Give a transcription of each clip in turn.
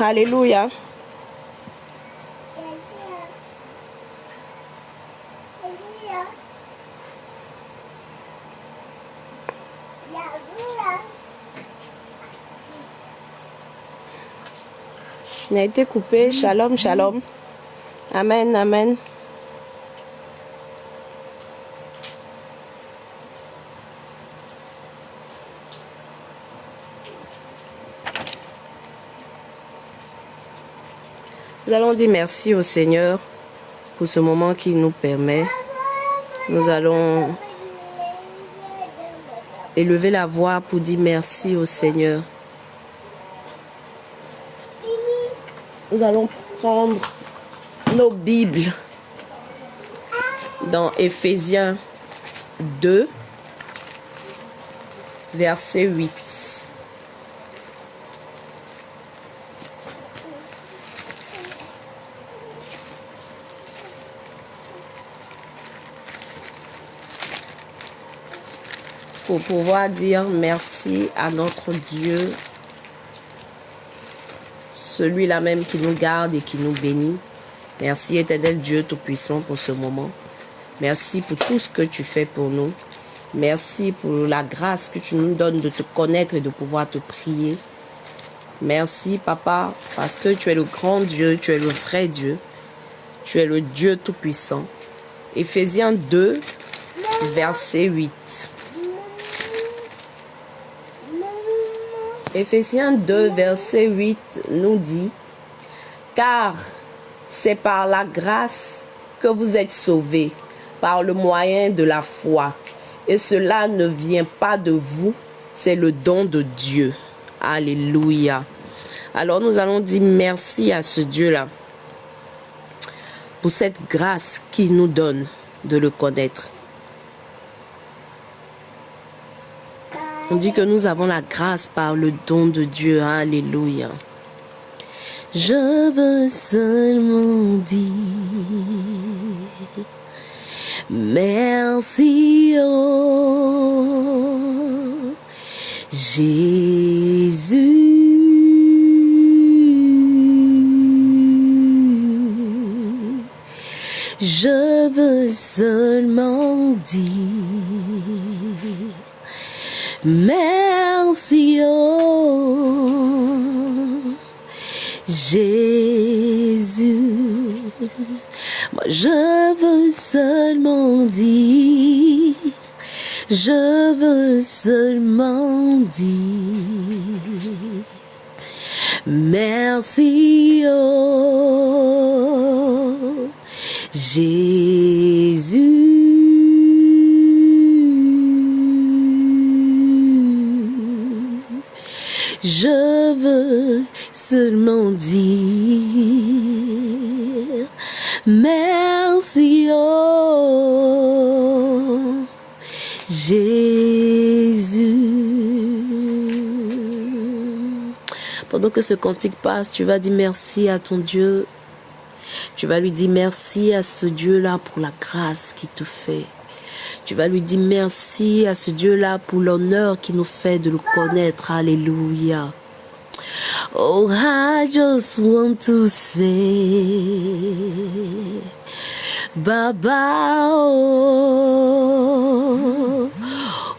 Alléluia. On a été coupé. Shalom, shalom. Amen, amen. Nous allons dire merci au Seigneur pour ce moment qu'il nous permet. Nous allons élever la voix pour dire merci au Seigneur. Nous allons prendre nos Bibles dans Éphésiens 2, verset 8. Pour pouvoir dire merci à notre Dieu celui-là même qui nous garde et qui nous bénit. Merci éternel Dieu Tout-Puissant pour ce moment. Merci pour tout ce que tu fais pour nous. Merci pour la grâce que tu nous donnes de te connaître et de pouvoir te prier. Merci Papa parce que tu es le grand Dieu, tu es le vrai Dieu. Tu es le Dieu Tout-Puissant. Éphésiens 2, verset 8. Éphésiens 2, verset 8 nous dit, Car c'est par la grâce que vous êtes sauvés, par le moyen de la foi. Et cela ne vient pas de vous, c'est le don de Dieu. Alléluia. Alors nous allons dire merci à ce Dieu-là pour cette grâce qu'il nous donne de le connaître. On dit que nous avons la grâce par le don de Dieu. Alléluia. Je veux seulement dire merci oh Jésus. Je veux seulement dire Merci, oh Jésus. Moi, je veux seulement dire, je veux seulement dire, merci, oh Jésus. Je veux seulement dire merci, oh Jésus. Pendant que ce cantique passe, tu vas dire merci à ton Dieu. Tu vas lui dire merci à ce Dieu-là pour la grâce qu'il te fait. Tu vas lui dire merci à ce Dieu-là pour l'honneur qui nous fait de le connaître. Alléluia. Oh, I just want to say, Baba, oh,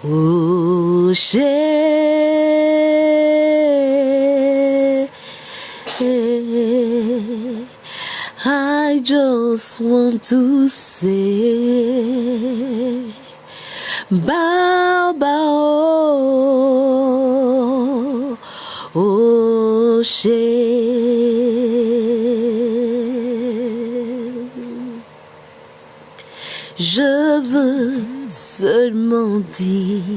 oh, just want to say, Baba, oh, Je veux seulement dire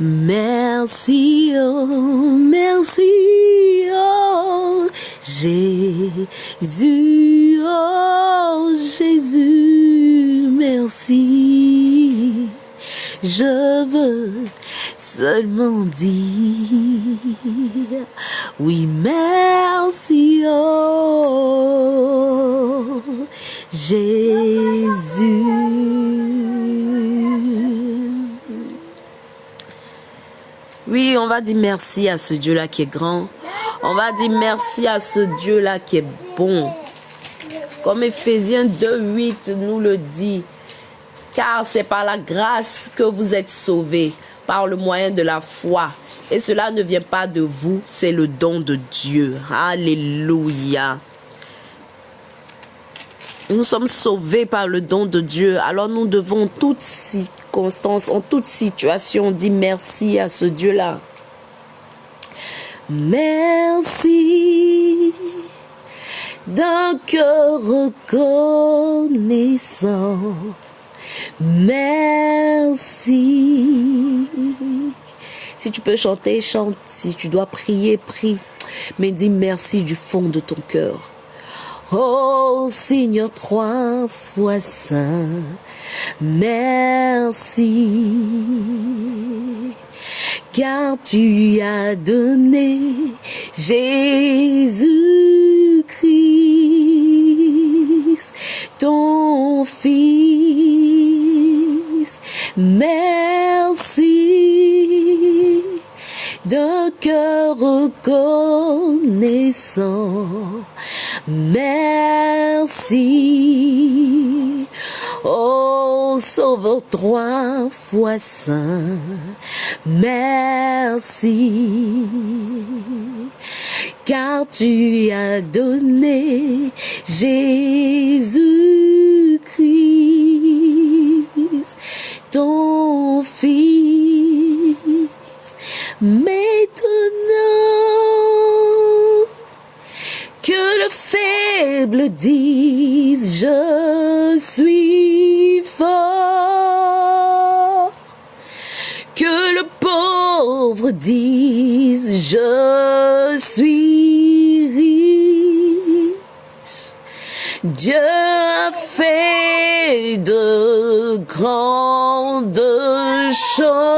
merci, oh, merci, oh, Jésus, oh Jésus, merci. Je veux seulement dire oui, merci, oh Jésus. Oui, on va dire merci à ce Dieu-là qui est grand. On va dire merci à ce Dieu-là qui est bon. Comme Ephésiens 2, 8 nous le dit. Car c'est par la grâce que vous êtes sauvés, par le moyen de la foi. Et cela ne vient pas de vous, c'est le don de Dieu. Alléluia. Nous sommes sauvés par le don de Dieu. Alors nous devons, en toutes circonstances, en toute situation, dire merci à ce Dieu-là. Merci d'un cœur reconnaissant. Merci. Si tu peux chanter, chante. Si tu dois prier, prie. Mais dis merci du fond de ton cœur. Oh Seigneur, trois fois saint, merci, car tu as donné Jésus-Christ, ton Fils. Merci d'un cœur reconnaissant. Merci, oh Sauveur trois fois saint, merci, car tu as donné Jésus-Christ, ton dise je suis fort. Que le pauvre dise je suis riche. Dieu a fait de grandes choses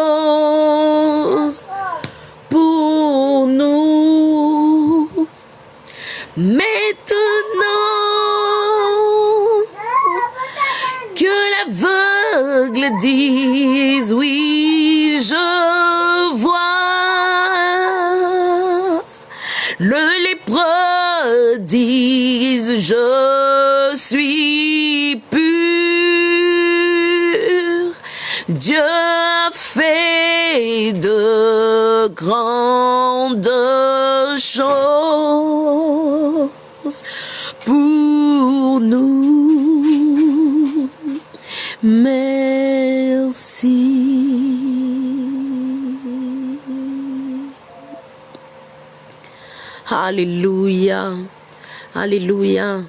Alléluia.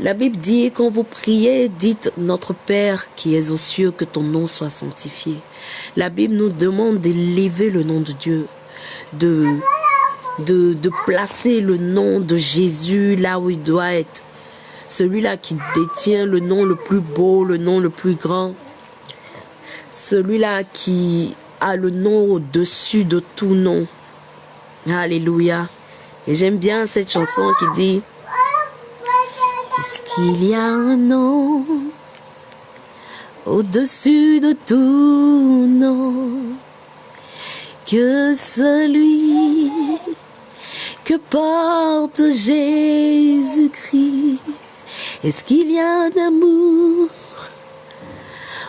La Bible dit, quand vous priez, dites Notre Père qui es aux cieux, que ton nom soit sanctifié. La Bible nous demande d'élever le nom de Dieu, de, de, de placer le nom de Jésus là où il doit être. Celui-là qui détient le nom le plus beau, le nom le plus grand. Celui-là qui a le nom au-dessus de tout nom. Alléluia. Et j'aime bien cette chanson qui dit est-ce qu'il y a un nom au-dessus de tout nom que celui que porte Jésus-Christ? Est-ce qu'il y a un amour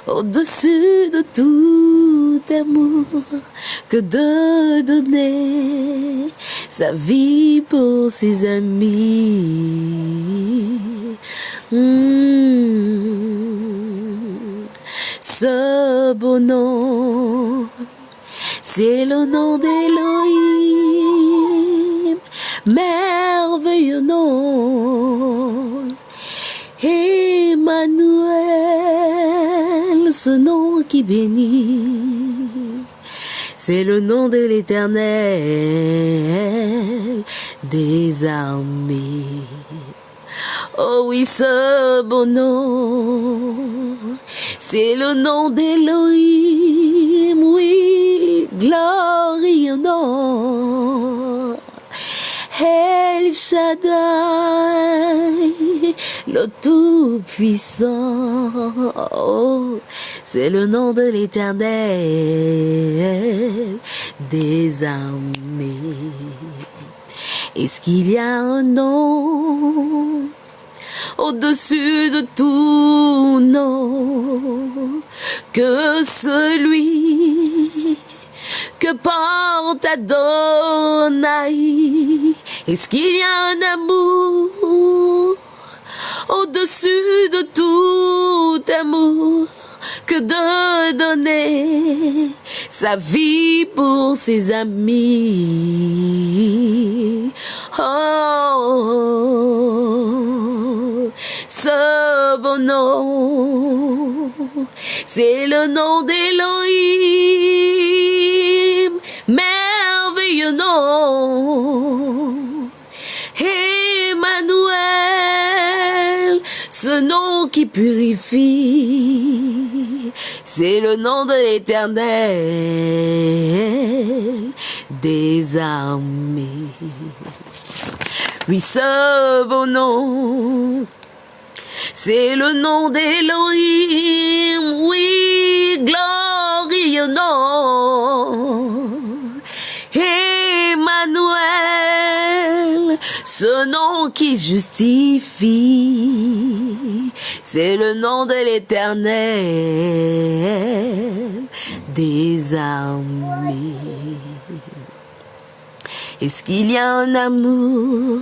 au-dessus de tout amour que de donner sa vie pour ses amis. Hmm. Ce beau nom, c'est le nom d'Élohim, merveilleux nom. Emmanuel, ce nom qui bénit, c'est le nom de l'éternel des armées. Oh oui, ce beau nom, c'est le nom d'Elohim, oui, glorieux. El Shaddai, le Tout-Puissant, oh, c'est le nom de l'éternel des armées. Est-ce qu'il y a un nom au-dessus de tout nom que celui que porte Adonai? Est-ce qu'il y a un amour au-dessus de tout amour que de donner sa vie pour ses amis? Oh, ce bon nom, c'est le nom d'Elohim, merveilleux nom. Ce nom qui purifie, c'est le nom de l'éternel des armées. Oui, ce beau nom, c'est le nom d'Elohim, oui, glorieux nom. Emmanuel, ce nom qui justifie, c'est le nom de l'éternel des armées. Est-ce qu'il y a un amour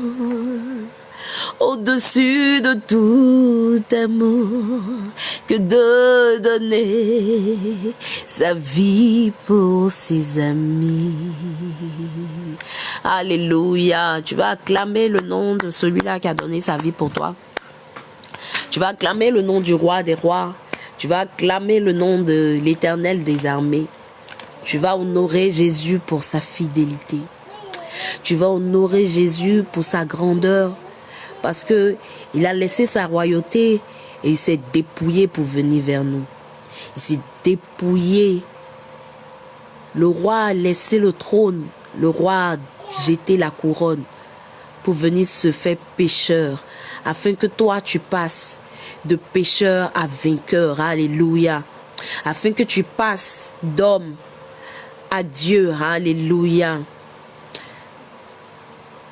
au-dessus de tout amour que de donner sa vie pour ses amis? Alléluia. Tu vas acclamer le nom de celui-là qui a donné sa vie pour toi. Tu vas acclamer le nom du roi des rois. Tu vas acclamer le nom de l'éternel des armées. Tu vas honorer Jésus pour sa fidélité. Tu vas honorer Jésus pour sa grandeur. Parce que il a laissé sa royauté et il s'est dépouillé pour venir vers nous. Il s'est dépouillé. Le roi a laissé le trône. Le roi a jeté la couronne pour venir se faire pécheur. Afin que toi tu passes de pécheur à vainqueur. Alléluia. Afin que tu passes d'homme à Dieu. Alléluia.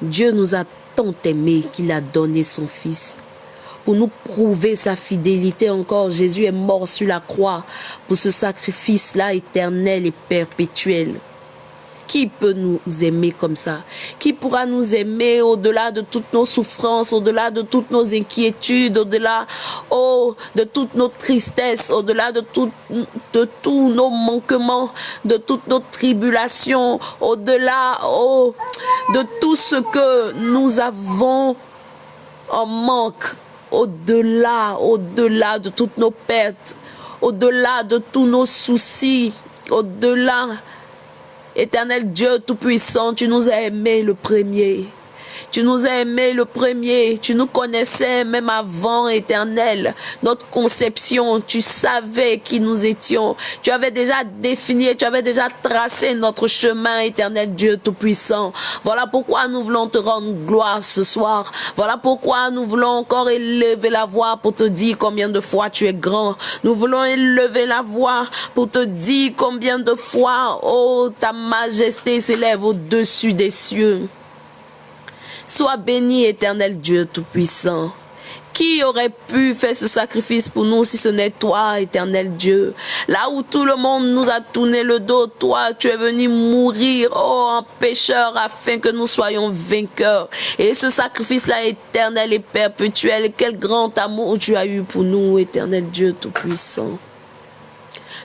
Dieu nous a tant aimé qu'il a donné son Fils. Pour nous prouver sa fidélité encore, Jésus est mort sur la croix pour ce sacrifice-là éternel et perpétuel. Qui peut nous aimer comme ça? Qui pourra nous aimer au-delà de toutes nos souffrances, au-delà de toutes nos inquiétudes, au-delà oh, de toutes nos tristesses, au-delà de, de tous nos manquements, de toutes nos tribulations, au-delà oh, de tout ce que nous avons en manque, au-delà, au-delà de toutes nos pertes, au-delà de tous nos soucis, au-delà Éternel Dieu Tout-Puissant, tu nous as aimés le premier. Tu nous as aimés le premier. Tu nous connaissais même avant, éternel. Notre conception, tu savais qui nous étions. Tu avais déjà défini, tu avais déjà tracé notre chemin, éternel Dieu Tout-Puissant. Voilà pourquoi nous voulons te rendre gloire ce soir. Voilà pourquoi nous voulons encore élever la voix pour te dire combien de fois tu es grand. Nous voulons élever la voix pour te dire combien de fois, oh, ta majesté s'élève au-dessus des cieux. Sois béni, éternel Dieu Tout-Puissant. Qui aurait pu faire ce sacrifice pour nous si ce n'est toi, éternel Dieu? Là où tout le monde nous a tourné le dos, toi, tu es venu mourir, oh, en pécheur, afin que nous soyons vainqueurs. Et ce sacrifice-là, éternel et perpétuel, quel grand amour tu as eu pour nous, éternel Dieu Tout-Puissant.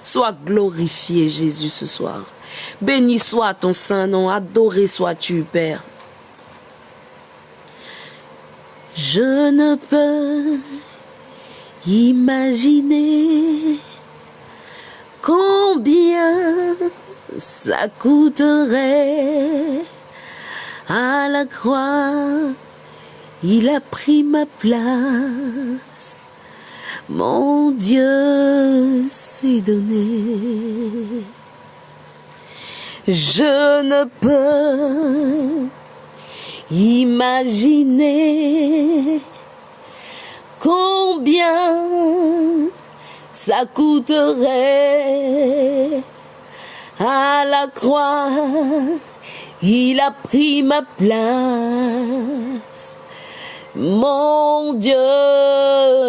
Sois glorifié, Jésus, ce soir. Béni soit ton saint nom, adoré sois-tu, Père. Je ne peux imaginer combien ça coûterait à la croix. Il a pris ma place. Mon Dieu s'est donné. Je ne peux Imaginez combien ça coûterait à la croix. Il a pris ma place. Mon Dieu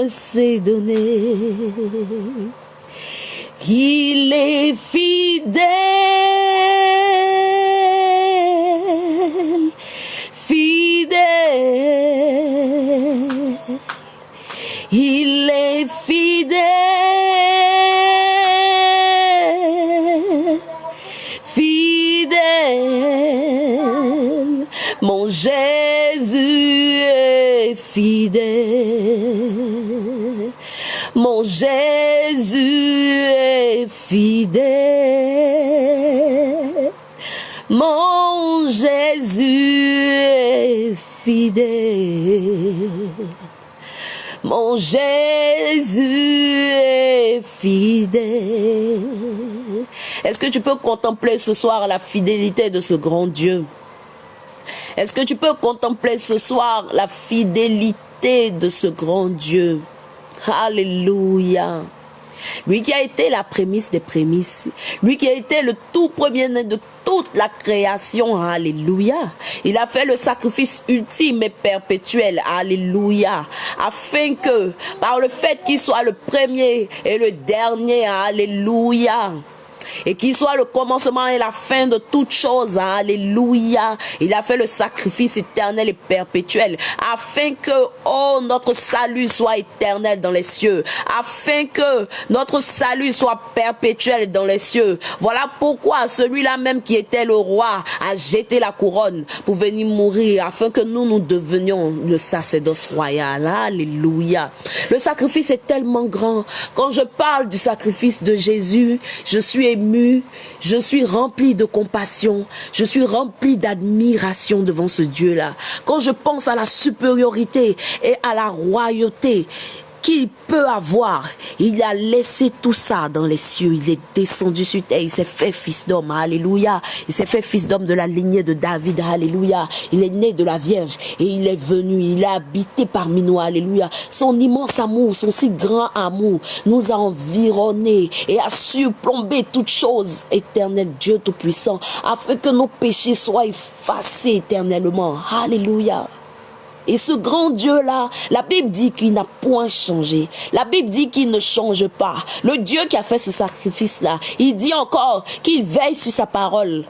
s'est donné. Il est fidèle. Il est fidèle. Fidèle. Mon Jésus est fidèle. Mon Jésus est fidèle. Mon Jésus est fidèle. Mon Jésus est fidèle. Est-ce que tu peux contempler ce soir la fidélité de ce grand Dieu? Est-ce que tu peux contempler ce soir la fidélité de ce grand Dieu? Alléluia. Lui qui a été la prémisse des prémices. Lui qui a été le tout premier-né de toute la création. Alléluia. Il a fait le sacrifice ultime et perpétuel. Alléluia. Afin que, par le fait qu'il soit le premier et le dernier. Alléluia et qu'il soit le commencement et la fin de toutes choses. Alléluia. Il a fait le sacrifice éternel et perpétuel afin que, oh, notre salut soit éternel dans les cieux, afin que notre salut soit perpétuel dans les cieux. Voilà pourquoi celui-là même qui était le roi a jeté la couronne pour venir mourir afin que nous, nous devenions le sacerdoce royal. Alléluia. Le sacrifice est tellement grand. Quand je parle du sacrifice de Jésus, je suis ému, je suis rempli de compassion, je suis rempli d'admiration devant ce Dieu-là. Quand je pense à la supériorité et à la royauté, qu'il peut avoir? Il a laissé tout ça dans les cieux. Il est descendu sur terre. Il s'est fait fils d'homme. Alléluia. Il s'est fait fils d'homme de la lignée de David. Alléluia. Il est né de la Vierge et il est venu. Il a habité parmi nous. Alléluia. Son immense amour, son si grand amour nous a environnés et a surplombé toutes choses. Éternel Dieu Tout-Puissant, afin que nos péchés soient effacés éternellement. Alléluia. Et ce grand Dieu-là, la Bible dit qu'il n'a point changé. La Bible dit qu'il ne change pas. Le Dieu qui a fait ce sacrifice-là, il dit encore qu'il veille sur sa parole.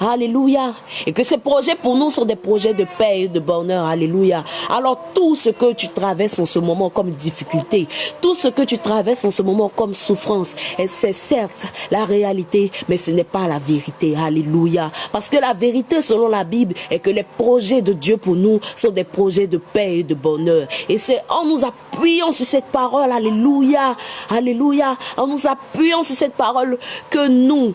Alléluia. Et que ces projets pour nous sont des projets de paix et de bonheur. Alléluia. Alors tout ce que tu traverses en ce moment comme difficulté, tout ce que tu traverses en ce moment comme souffrance, c'est certes la réalité, mais ce n'est pas la vérité. Alléluia. Parce que la vérité selon la Bible est que les projets de Dieu pour nous sont des projets de paix et de bonheur. Et c'est en nous appuyant sur cette parole, alléluia, alléluia, en nous appuyant sur cette parole que nous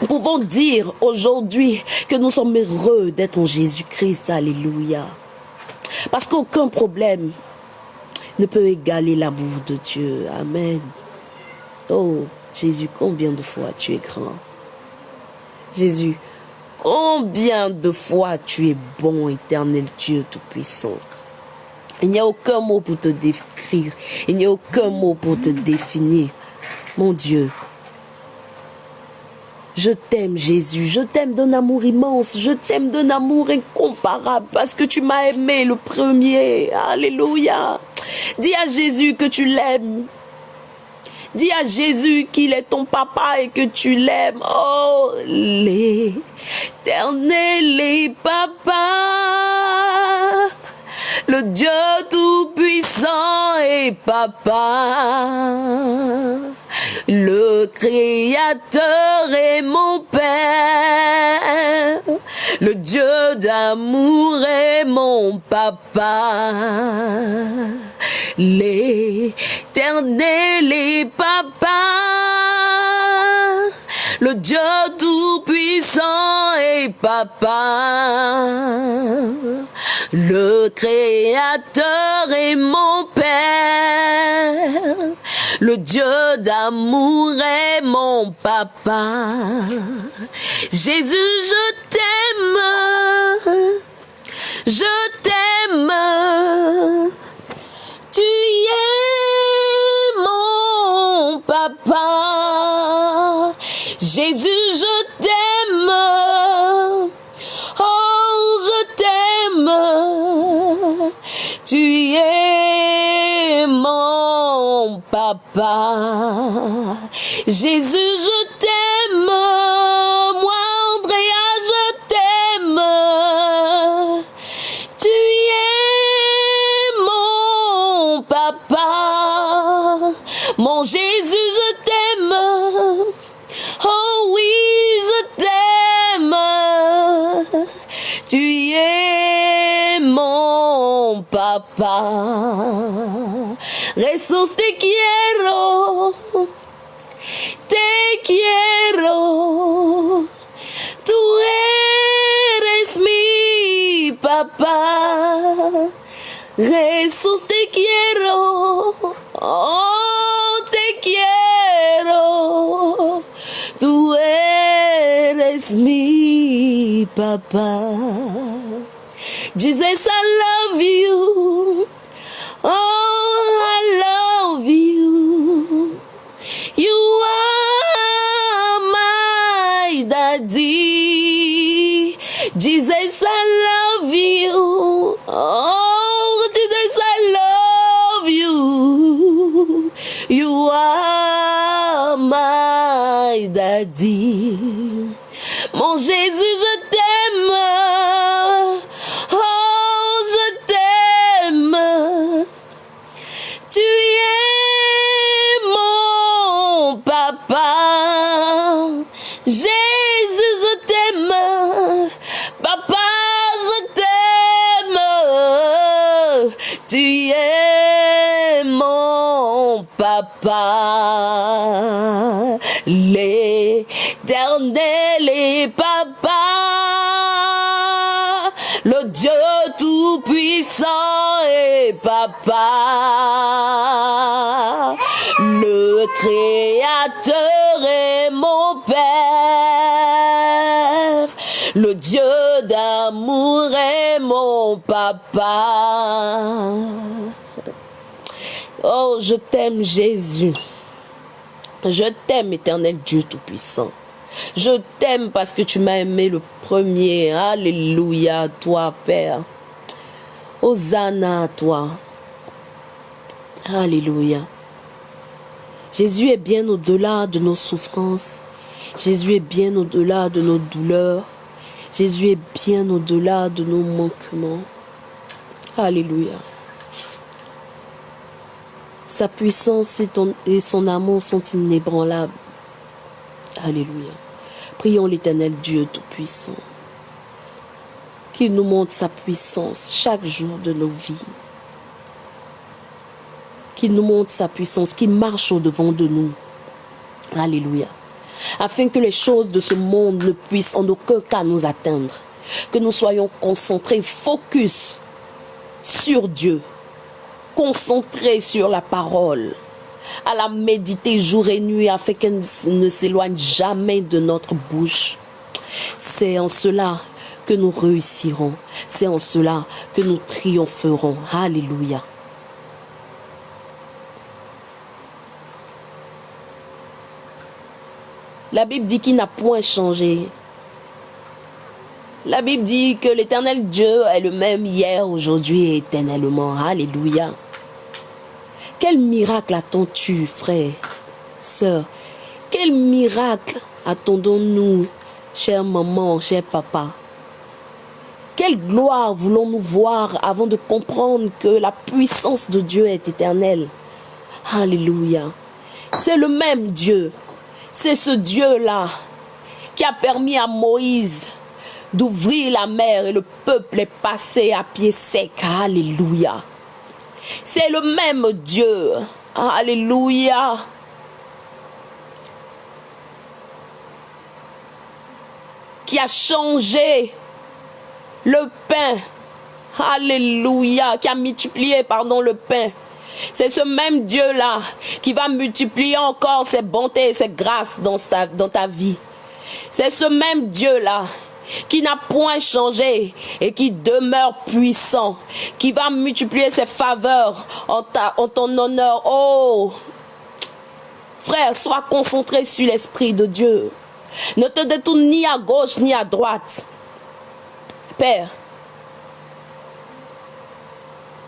nous pouvons dire aujourd'hui que nous sommes heureux d'être en Jésus-Christ. Alléluia. Parce qu'aucun problème ne peut égaler l'amour de Dieu. Amen. Oh, Jésus, combien de fois tu es grand? Jésus, combien de fois tu es bon, éternel Dieu Tout-Puissant? Il n'y a aucun mot pour te décrire. Il n'y a aucun mot pour te définir. Mon Dieu, je t'aime Jésus, je t'aime d'un amour immense, je t'aime d'un amour incomparable parce que tu m'as aimé le premier. Alléluia. Dis à Jésus que tu l'aimes. Dis à Jésus qu'il est ton papa et que tu l'aimes. Oh, l'éternel papa, le Dieu tout-puissant et papa. Le Créateur est mon Père. Le Dieu d'amour est mon papa. L'éternel est papa. Le Dieu tout-puissant est papa. Le Créateur est mon Père. Le Dieu d'amour est mon papa. Jésus, je t'aime. Je t'aime. Tu es mon papa. Jésus, je t'aime. Jésus, je Jesús te quiero, oh te quiero. Tú eres mi papá. Jesus, I love you. Oh, Mon Jésus, je t'aime. Oh, je t'aime. Tu es mon papa. Jésus, je t'aime. Papa, je t'aime. Tu es mon papa. Papa. Le Dieu tout-puissant est papa. Le Créateur est mon Père. Le Dieu d'amour est mon papa. Oh, je t'aime Jésus. Je t'aime, éternel Dieu Tout-Puissant. Je t'aime parce que tu m'as aimé le premier. Alléluia toi, Père. Hosanna à toi. Alléluia. Jésus est bien au-delà de nos souffrances. Jésus est bien au-delà de nos douleurs. Jésus est bien au-delà de nos manquements. Alléluia. Sa puissance et, et son amour sont inébranlables. Alléluia. Prions l'éternel Dieu Tout-Puissant. Qu'il nous montre sa puissance chaque jour de nos vies. Qu'il nous montre sa puissance, qu'il marche au-devant de nous. Alléluia. Afin que les choses de ce monde ne puissent en aucun cas nous atteindre. Que nous soyons concentrés, focus sur Dieu. Concentrés sur la parole. À la méditer jour et nuit afin qu'elle ne s'éloigne jamais de notre bouche. C'est en cela que nous réussirons. C'est en cela que nous triompherons. Alléluia. La Bible dit qu'il n'a point changé. La Bible dit que l'éternel Dieu est le même hier, aujourd'hui et éternellement. Alléluia. Quel miracle attends-tu, frère, sœur? Quel miracle attendons-nous, chère maman, cher papa? Quelle gloire voulons-nous voir avant de comprendre que la puissance de Dieu est éternelle? Alléluia. C'est le même Dieu. C'est ce Dieu-là qui a permis à Moïse d'ouvrir la mer et le peuple est passé à pied sec. Alléluia. C'est le même Dieu. Alléluia. Qui a changé le pain. Alléluia. Qui a multiplié, pardon, le pain. C'est ce même Dieu-là qui va multiplier encore ses bontés et ses grâces dans ta, dans ta vie. C'est ce même Dieu-là qui n'a point changé et qui demeure puissant, qui va multiplier ses faveurs en, ton honneur. Oh, frère, sois concentré sur l'Esprit de Dieu. Ne te détourne ni à gauche ni à droite. Père,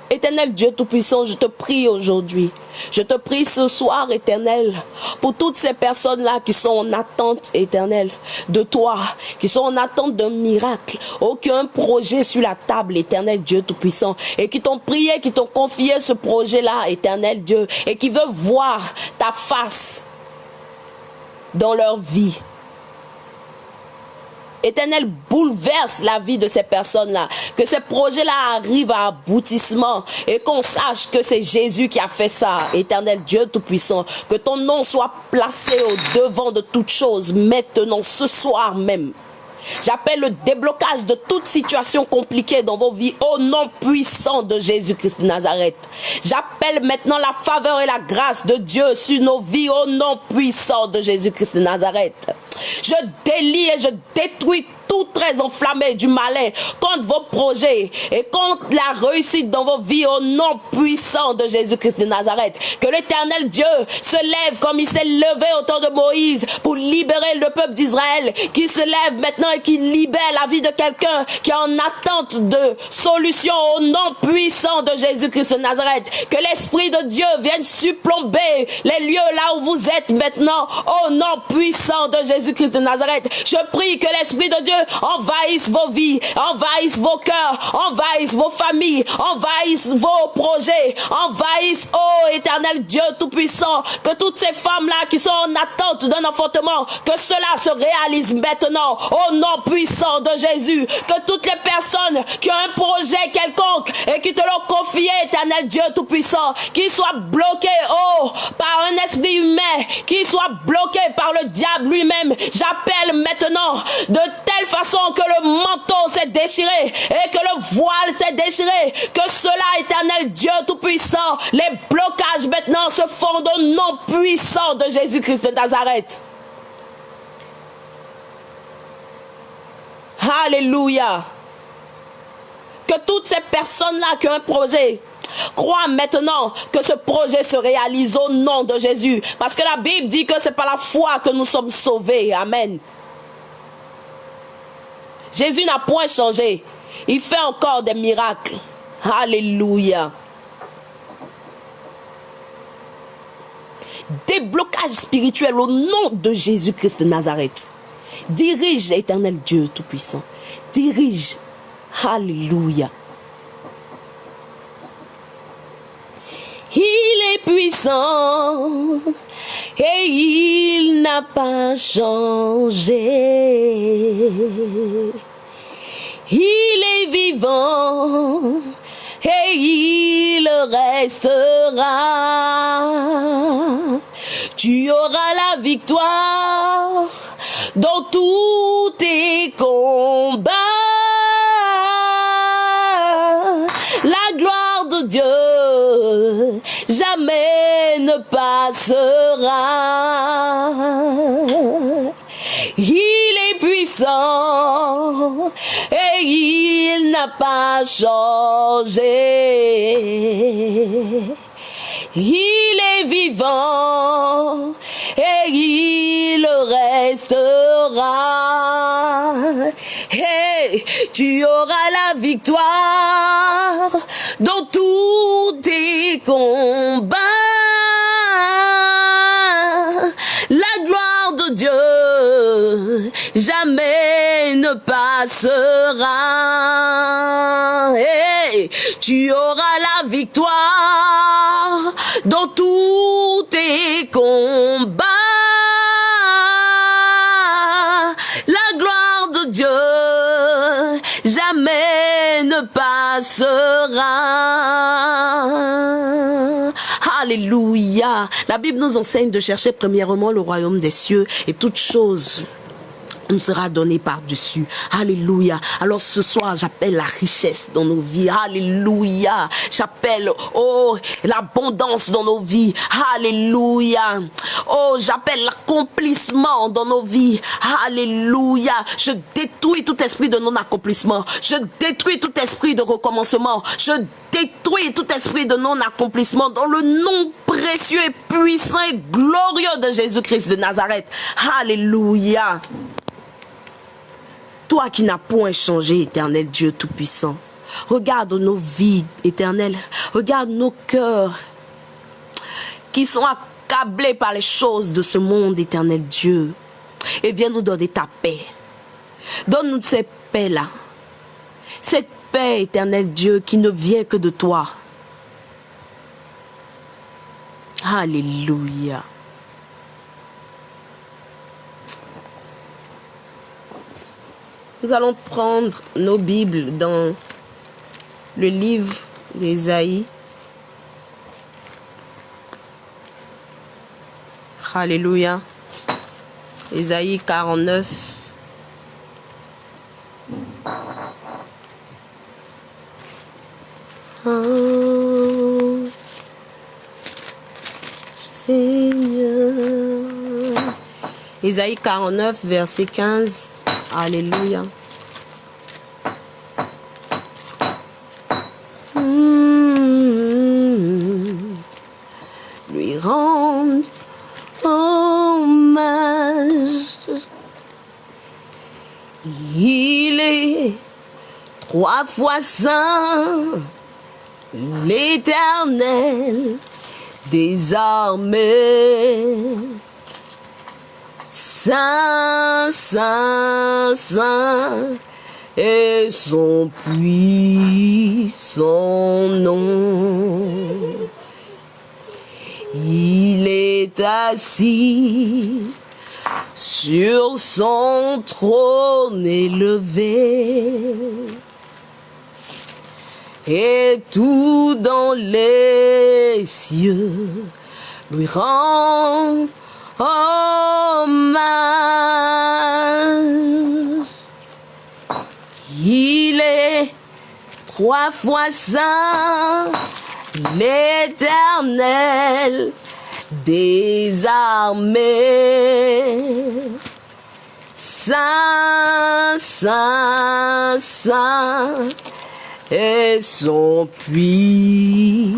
Éternel Dieu Tout-Puissant, je te prie aujourd'hui. Je te prie ce soir, éternel, pour toutes ces personnes-là qui sont en attente éternelle de toi, qui sont en attente d'un miracle. Aucun projet sur la table, éternel Dieu Tout-Puissant, et qui t'ont prié, qui t'ont confié ce projet-là, éternel Dieu, et qui veulent voir ta face dans leur vie. Éternel, bouleverse la vie de ces personnes-là. Que ces projets-là arrivent à aboutissement et qu'on sache que c'est Jésus qui a fait ça. Éternel Dieu Tout-Puissant, que ton nom soit placé au devant de toutes choses maintenant, ce soir même. J'appelle le déblocage de toute situation compliquée dans vos vies au nom puissant de Jésus-Christ de Nazareth. J'appelle maintenant la faveur et la grâce de Dieu sur nos vies au nom puissant de Jésus-Christ de Nazareth. Je délie et je détruis tout très enflammé du malin contre vos projets et contre la réussite dans vos vies au nom puissant de Jésus-Christ de Nazareth. Que l'éternel Dieu se lève comme il s'est levé au temps de Moïse pour libérer le peuple d'Israël, qui se lève maintenant et qui libère la vie de quelqu'un qui est en attente de solution au nom puissant de Jésus-Christ de Nazareth. Que l'Esprit de Dieu vienne surplomber les lieux là où vous êtes maintenant au nom puissant de Jésus-Christ de Nazareth. Je prie que l'Esprit de Dieu envahisse vos vies, envahisse vos cœurs, envahisse vos familles, envahisse vos projets, envahisse, oh éternel Dieu Tout-Puissant, que toutes ces femmes-là qui sont en attente d'un enfantement, que cela se réalise maintenant, au nom puissant de Jésus, que toutes les personnes qui ont un projet quelconque et qui te l'ont confié, éternel Dieu Tout-Puissant, qui soient bloquées, oh, par un esprit humain, qui soient bloquées par le diable lui-même, j'appelle maintenant de façon que le manteau s'est déchiré et que le voile s'est déchiré, que cela, éternel Dieu Tout-Puissant, les blocages maintenant se font au nom puissant de Jésus-Christ de Nazareth. Alléluia. Que toutes ces personnes-là qui ont un projet, croient maintenant que ce projet se réalise au nom de Jésus. Parce que la Bible dit que c'est par la foi que nous sommes sauvés. Amen. Jésus n'a point changé. Il fait encore des miracles. Alléluia. Déblocage spirituel au nom de Jésus-Christ de Nazareth. Dirige l'éternel Dieu Tout-Puissant. Dirige. Alléluia. Il est puissant et il n'a pas changé. Il est vivant et il restera. Tu auras la victoire dans tous tes combats. La gloire de Dieu jamais ne passera. Il est puissant et il n'a pas changé. Il est vivant et il restera. Tu auras la victoire dans tous tes combats. La gloire de Dieu jamais ne passera. Tu auras la victoire dans tous tes combats. Passera. Alléluia. La Bible nous enseigne de chercher premièrement le royaume des cieux et toutes choses nous sera donné par-dessus. Alléluia. Alors ce soir, j'appelle la richesse dans nos vies. Alléluia. J'appelle, oh, l'abondance dans nos vies. Alléluia. Oh, j'appelle l'accomplissement dans nos vies. Alléluia. Je détruis tout esprit de non-accomplissement. Je détruis tout esprit de recommencement. Je détruis tout esprit de non-accomplissement dans le nom précieux et puissant et glorieux de Jésus-Christ de Nazareth. Alléluia. Toi qui n'as point changé, éternel Dieu Tout-Puissant. Regarde nos vies éternelles. Regarde nos cœurs qui sont accablés par les choses de ce monde éternel Dieu. Et viens nous donner ta paix. Donne-nous cette paix-là. Cette paix éternel Dieu qui ne vient que de toi. Alléluia. Nous allons prendre nos Bibles dans le livre d'Ésaïe. Alléluia. Ésaïe 49. Oh, Seigneur. Ésaïe 49, verset 15. Alléluia. Hmm. Lui rendre hommage. Il est trois fois saint, l'éternel des armées. Saint, Saint, Saint et son puissant nom. Il est assis sur son trône élevé. Et tout dans les cieux lui rend hommage. Il est trois fois saint, l'éternel des armées. Saint, saint, saint, et son puissant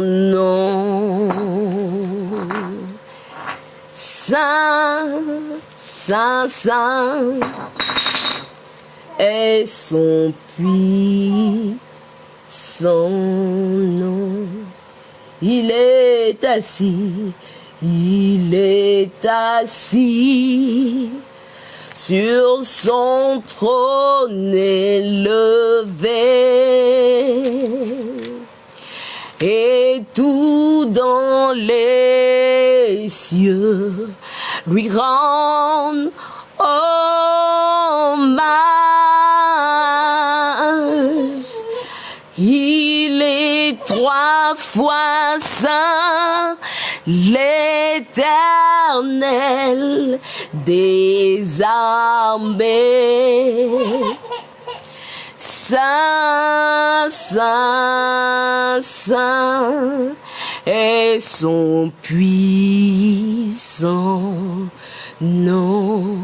nom. Saint, Saint, Saint, et son puissant nom. Il est assis, il est assis sur son trône élevé. Et tout dans les cieux lui rend hommage. Il est trois fois saint, l'éternel des armées. Saint, Saint, Saint et son puissant nom.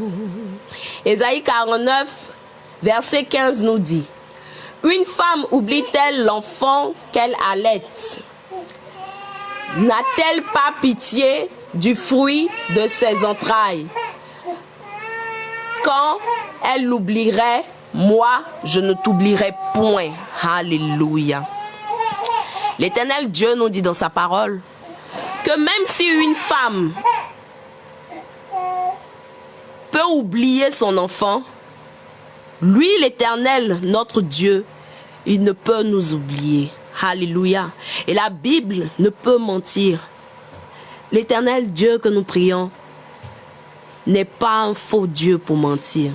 Ésaïe 49, verset 15 nous dit, Une femme oublie-t-elle l'enfant qu'elle allait? N'a-t-elle pas pitié du fruit de ses entrailles? Quand elle l'oublierait, moi, je ne t'oublierai point. Alléluia. L'éternel Dieu nous dit dans sa parole que même si une femme peut oublier son enfant, lui, l'éternel, notre Dieu, il ne peut nous oublier. Alléluia. Et la Bible ne peut mentir. L'éternel Dieu que nous prions n'est pas un faux Dieu pour mentir.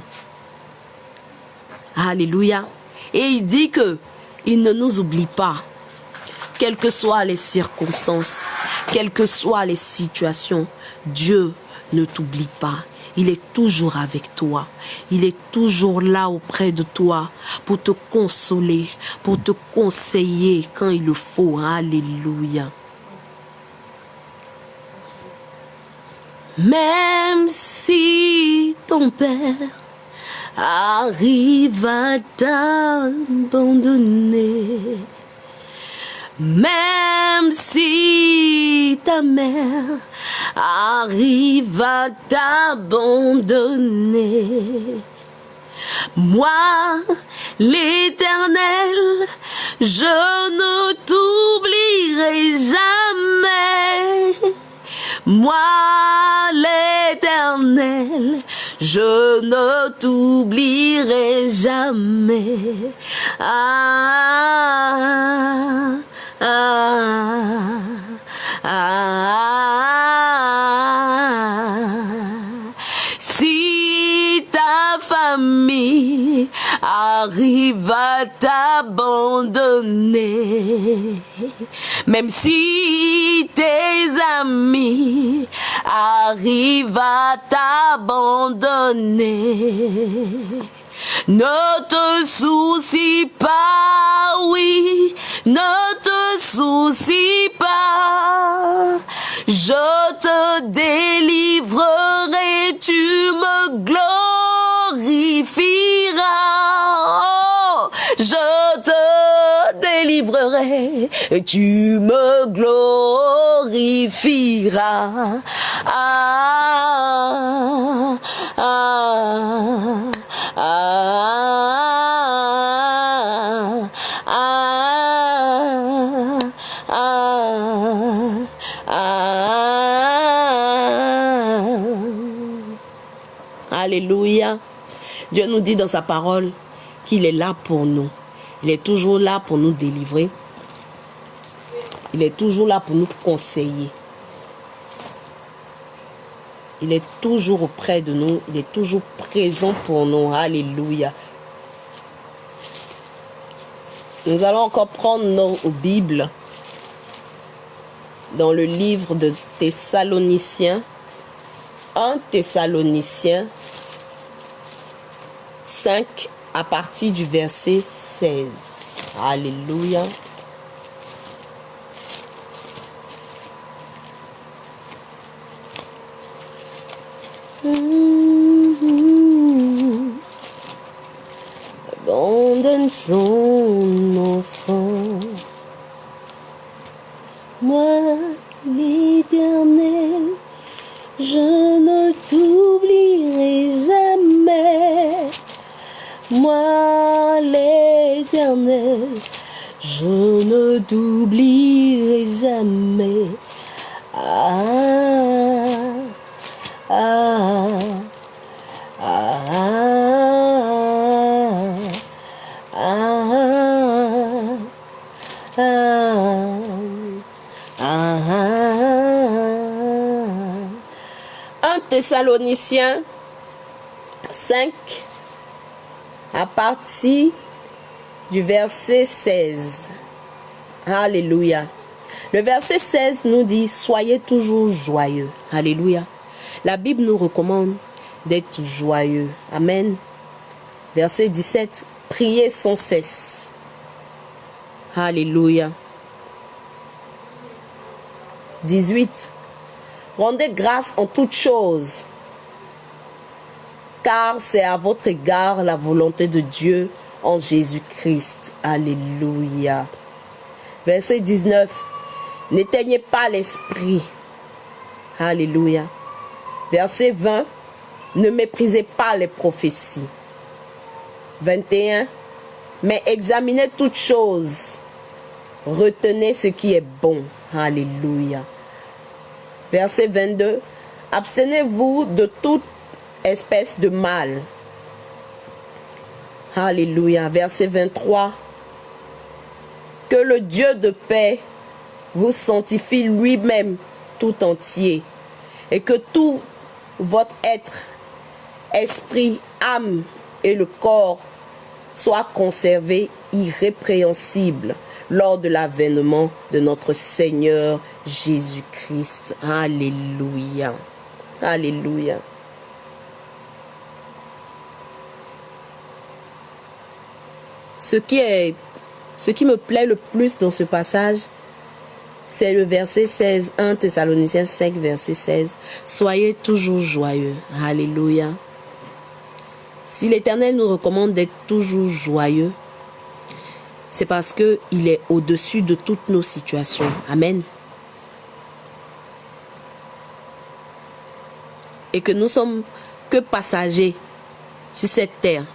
Alléluia. Et il dit que il ne nous oublie pas. Quelles que soient les circonstances, quelles que soient les situations, Dieu ne t'oublie pas. Il est toujours avec toi. Il est toujours là auprès de toi pour te consoler, pour te conseiller quand il le faut. Alléluia. Même si ton père arrive à t'abandonner, même si ta mère arrive à t'abandonner, Moi, l'éternel, je ne t'oublierai jamais. Moi, je ne t'oublierai jamais. Ah, ah, ah. Famille arrive à t'abandonner, même si tes amis arrivent à t'abandonner, ne te soucie pas, oui, ne te soucie pas. Je te délivrerai, tu me Oh, je te délivrerai, et tu me glorifieras. Ah, ah, ah, ah. Alléluia. Dieu nous dit dans sa parole qu'il est là pour nous. Il est toujours là pour nous délivrer. Il est toujours là pour nous conseiller. Il est toujours auprès de nous. Il est toujours présent pour nous. Alléluia. Nous allons encore prendre nos Bibles dans le livre de Thessaloniciens. 1 Thessaloniciens 5 à partir du verset 16. Alléluia. Thessaloniciens 5 à partir du verset 16. Alléluia. Le verset 16 nous dit, soyez toujours joyeux. Alléluia. La Bible nous recommande d'être joyeux. Amen. Verset 17, priez sans cesse. Alléluia. 18. Rendez grâce en toutes choses, car c'est à votre égard la volonté de Dieu en Jésus-Christ. Alléluia. Verset 19. N'éteignez pas l'esprit. Alléluia. Verset 20. Ne méprisez pas les prophéties. 21. Mais examinez toutes choses. Retenez ce qui est bon. Alléluia. Verset 22. Abstenez-vous de toute espèce de mal. Alléluia. Verset 23. Que le Dieu de paix vous sanctifie lui-même tout entier et que tout votre être, esprit, âme et le corps soient conservés irrépréhensibles lors de l'avènement de notre Seigneur Jésus-Christ. Alléluia. Alléluia. Ce qui, est, ce qui me plaît le plus dans ce passage, c'est le verset 16, 1 Thessaloniciens 5, verset 16. Soyez toujours joyeux. Alléluia. Si l'Éternel nous recommande d'être toujours joyeux, c'est parce qu'il est au-dessus de toutes nos situations. Amen. Et que nous sommes que passagers sur cette terre.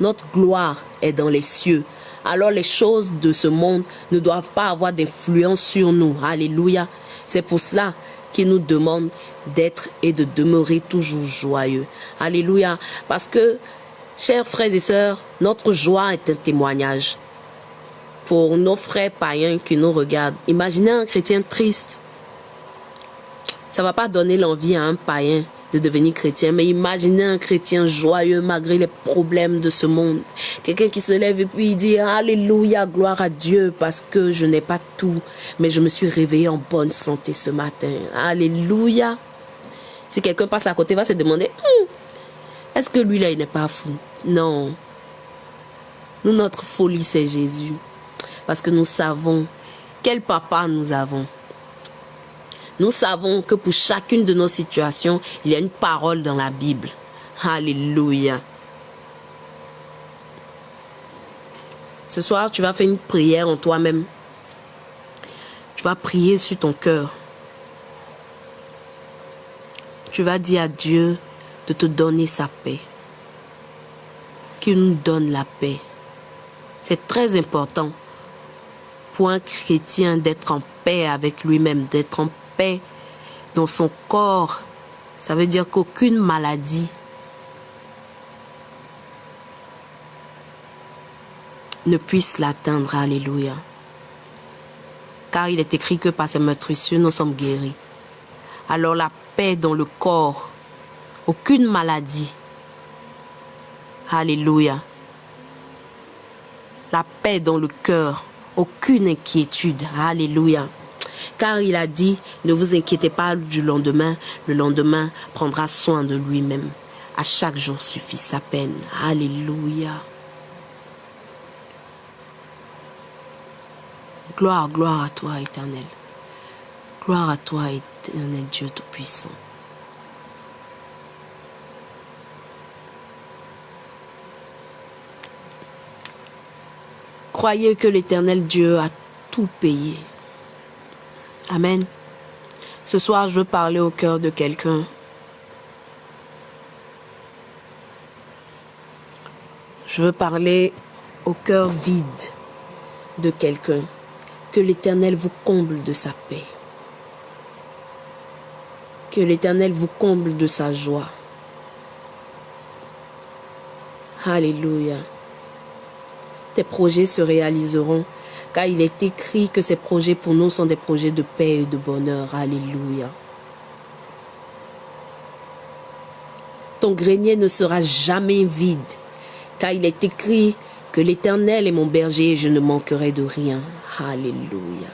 notre gloire est dans les cieux. Alors les choses de ce monde ne doivent pas avoir d'influence sur nous. Alléluia. C'est pour cela qu'il nous demande d'être et de demeurer toujours joyeux. Alléluia. Parce que, chers frères et sœurs, notre joie est un témoignage. Pour nos frères païens qui nous regardent, imaginez un chrétien triste. Ça va pas donner l'envie à un païen de devenir chrétien, mais imaginez un chrétien joyeux malgré les problèmes de ce monde. Quelqu'un qui se lève et puis il dit Alléluia, gloire à Dieu parce que je n'ai pas tout, mais je me suis réveillé en bonne santé ce matin. Alléluia. Si quelqu'un passe à côté, va se demander hum, est-ce que lui là, il n'est pas fou? Non. Nous, notre folie, c'est Jésus. Parce que nous savons quel papa nous avons. Nous savons que pour chacune de nos situations, il y a une parole dans la Bible. Alléluia. Ce soir, tu vas faire une prière en toi-même. Tu vas prier sur ton cœur. Tu vas dire à Dieu de te donner sa paix. Qu'il nous donne la paix. C'est très important pour un chrétien d'être en paix avec lui-même, d'être en paix dans son corps. Ça veut dire qu'aucune maladie ne puisse l'atteindre. Alléluia. Car il est écrit que par ses meurtrissures, nous sommes guéris. Alors la paix dans le corps, aucune maladie. Alléluia. La paix dans le cœur, aucune inquiétude. Alléluia. Car il a dit, ne vous inquiétez pas du lendemain, le lendemain prendra soin de lui-même. À chaque jour suffit sa peine. Alléluia. Gloire, gloire à toi, éternel. Gloire à toi, éternel Dieu Tout-Puissant. Croyez que l'éternel Dieu a tout payé. Amen. Ce soir, je veux parler au cœur de quelqu'un. Je veux parler au cœur vide de quelqu'un. Que l'Éternel vous comble de sa paix. Que l'Éternel vous comble de sa joie. Alléluia. Projets se réaliseront car il est écrit que ces projets pour nous sont des projets de paix et de bonheur. Alléluia. Ton grenier ne sera jamais vide, car il est écrit que l'Éternel est mon berger et je ne manquerai de rien. Alléluia.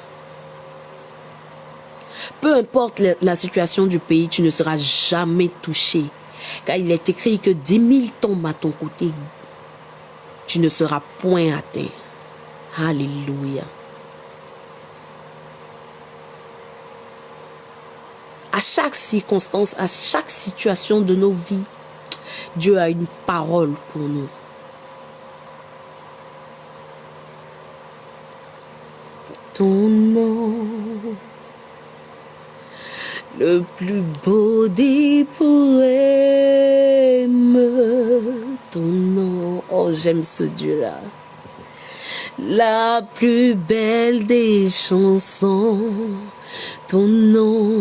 Peu importe la situation du pays, tu ne seras jamais touché, car il est écrit que dix mille tombent à ton côté, tu ne seras point atteint. Alléluia. À chaque circonstance, à chaque situation de nos vies, Dieu a une parole pour nous. Ton nom, le plus beau des poèmes, ton nom, oh j'aime ce Dieu-là la plus belle des chansons, ton nom.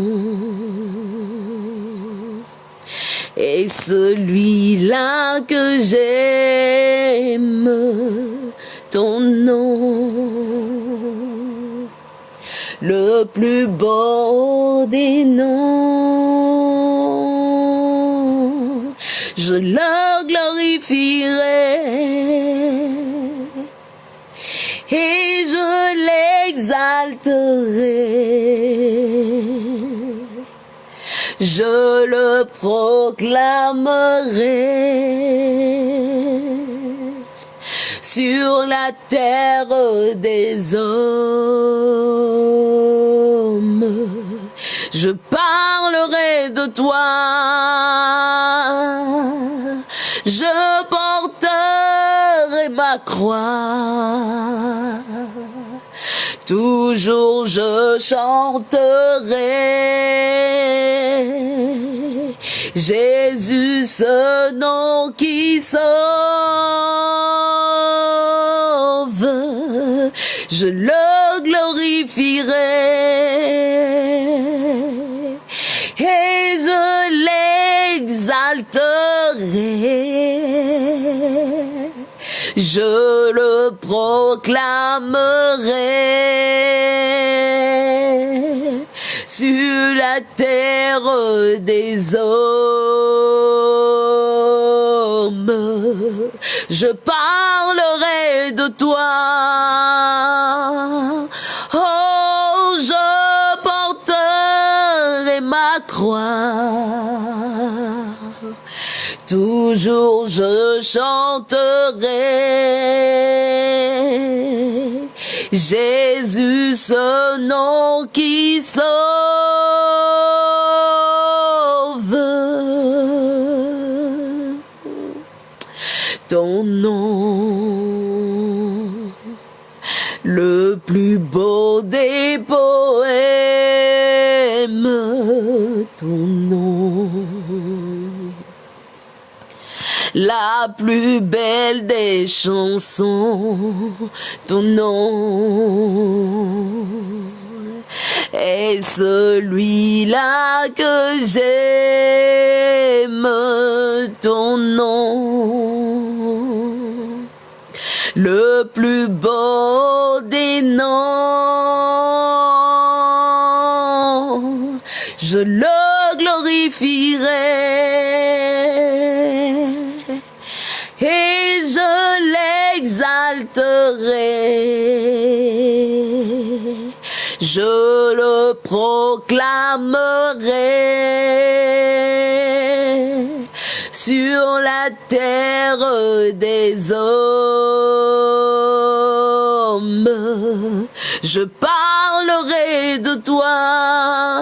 Et celui-là que j'aime, ton nom. Le plus beau des noms, je le glorifierai et je l'exalterai. Je le proclamerai sur la terre des hommes. Je parlerai de toi je porterai ma croix. Toujours je chanterai Jésus ce nom qui sauve. Je le glorifierai et je l'exalterai. Je le proclamerai sur la terre des hommes. Je parlerai de toi. Toujours je chanterai Jésus, ce nom qui sauve. Ton nom, le plus beau des poèmes, ton nom la plus belle des chansons, ton nom est celui-là que j'aime, ton nom, le plus beau des noms, je le glorifierai Je le proclamerai sur la terre des hommes. Je parlerai de toi,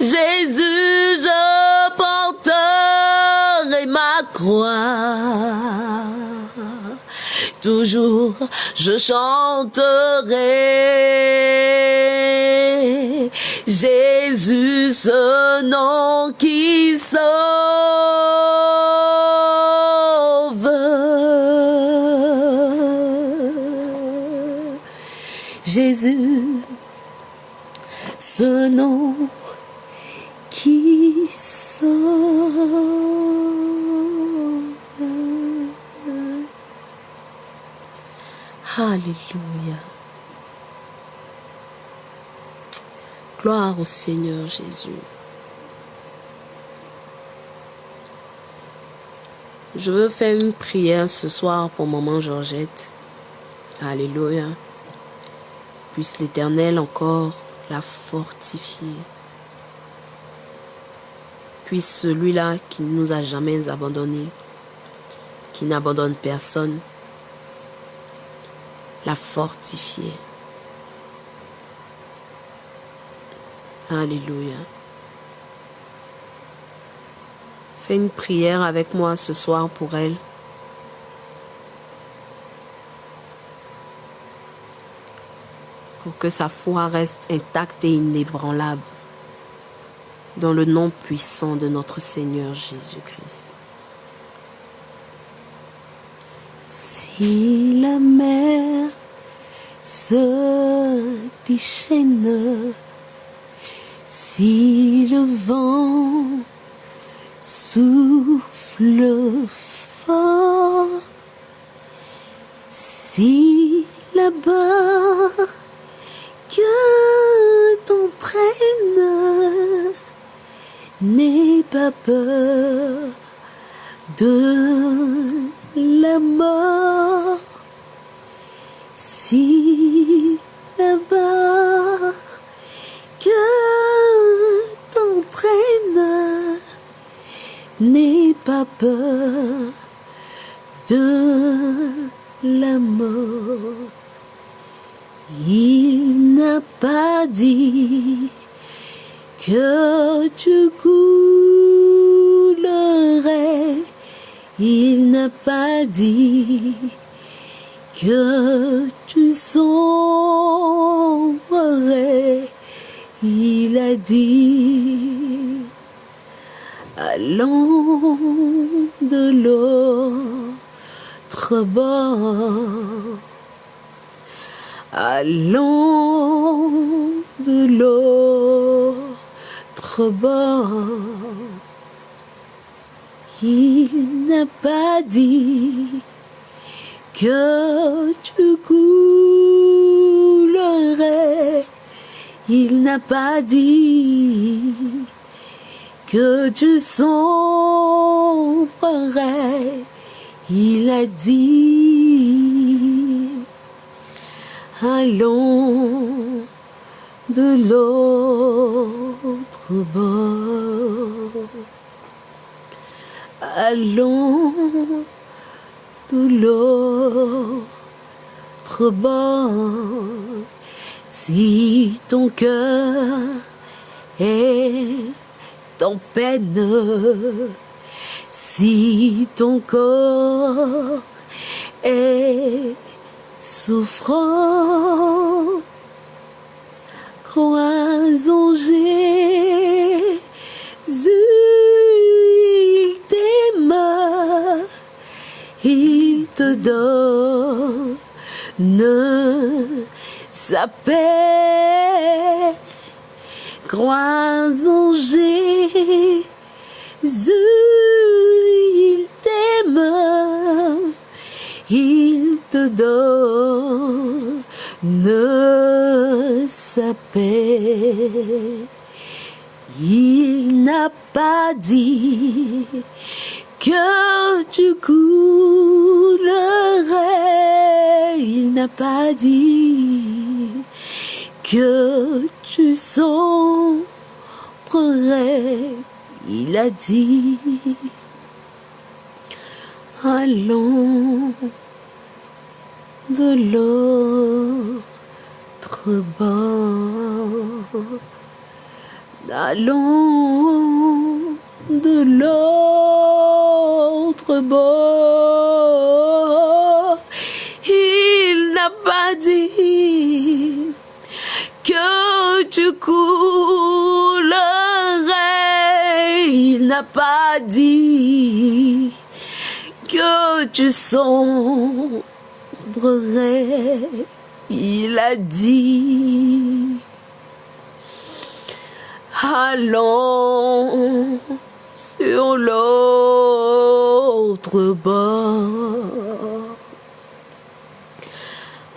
Jésus, je porterai ma croix. Toujours je chanterai Jésus, ce nom qui sauve. Jésus, ce nom Alléluia. Gloire au Seigneur Jésus. Je veux faire une prière ce soir pour maman Georgette. Alléluia. Puisse l'Éternel encore la fortifier. Puisse celui-là qui ne nous a jamais abandonnés, qui n'abandonne personne, la fortifier. Alléluia. Fais une prière avec moi ce soir pour elle. Pour que sa foi reste intacte et inébranlable. Dans le nom puissant de notre Seigneur Jésus-Christ. Si la mer se déchaîne, si le vent souffle fort, si là-bas que t'entraîne, n'aie pas peur de la mort. De la mort. Il n'a pas dit que tu coulerais. Il n'a pas dit que tu sombrerais. Il a dit allons de l'autre bord. Allons de l'autre bord. Il n'a pas dit que tu coulerais. Il n'a pas dit que tu sombrerais. Il a dit, allons de l'autre bord. Allons de l'autre bord. Si ton cœur est en peine, si ton corps est souffrant, crois en Jésus, il t'aime, il te donne sa paix. Crois en Jésus, il t'aime, il te donne sa paix. Il n'a pas dit que tu coulerais, il n'a pas dit que tu sombrerais, il a dit, allons de l'autre bord, allons de l'autre bord. Tu coulerais. Il n'a pas dit que tu sombrerais. Il a dit, allons sur l'autre bord.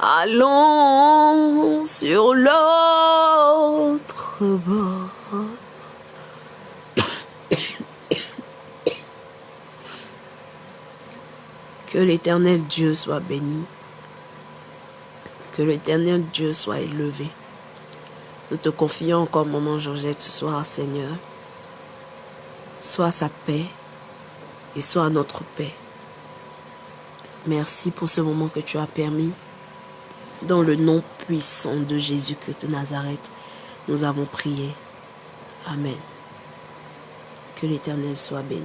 Allons sur l'autre bord. Que l'éternel Dieu soit béni. Que l'éternel Dieu soit élevé. Nous te confions encore, maman Georgette, ce soir, Seigneur. Sois sa paix et sois notre paix. Merci pour ce moment que tu as permis. Dans le nom puissant de Jésus-Christ de Nazareth, nous avons prié. Amen. Que l'Éternel soit béni.